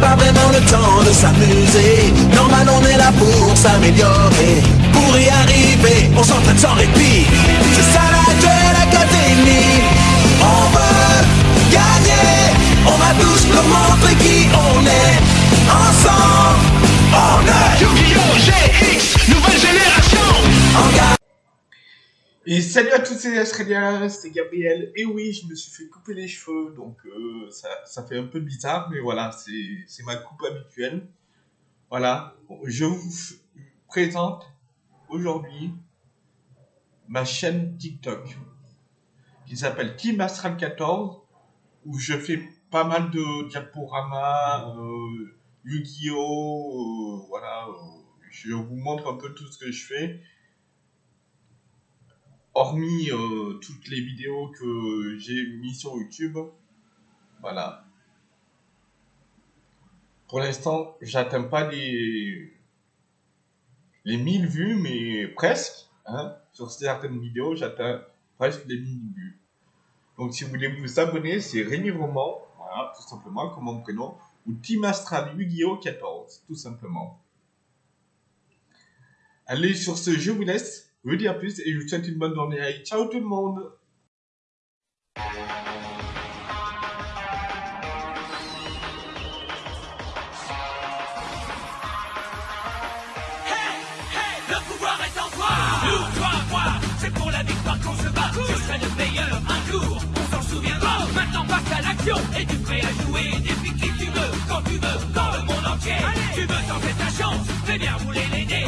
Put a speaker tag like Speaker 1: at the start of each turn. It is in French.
Speaker 1: pas vraiment le temps de s'amuser. Normal on est là pour s'améliorer. Pour y arriver, on s'entraîne sans répit.
Speaker 2: Et salut à tous, c'est Australiens, c'est Gabriel. Et oui, je me suis fait couper les cheveux, donc euh, ça, ça fait un peu bizarre, mais voilà, c'est ma coupe habituelle. Voilà, je vous présente aujourd'hui ma chaîne TikTok qui s'appelle Team Astral 14, où je fais pas mal de diaporamas, euh, Yu-Gi-Oh! euh, voilà, euh, je vous montre un peu tout ce que je fais hormis euh, toutes les vidéos que j'ai mis sur YouTube, voilà. Pour l'instant, j'atteins pas les les 1000 vues, mais presque. Hein, sur certaines vidéos, j'atteins presque les 1000 vues. Donc, si vous voulez vous abonner, c'est Rémi Roman, voilà, tout simplement, comme mon prénom, ou Team Astral Yu-Gi-Oh 14, tout simplement. Allez, sur ce, je vous laisse. Je vous dis à plus et je vous souhaite une bonne journée. Allez, ciao tout le monde.
Speaker 3: Le pouvoir est en toi. Nous, toi, moi, c'est pour la victoire qu'on se bat. Je serai le meilleur un jour, on s'en souviendra. Maintenant passe à l'action, es-tu prêt à jouer Défie qui tu veux, quand tu veux, dans le monde entier. Tu veux tenter ta chance, fais bien rouler les dés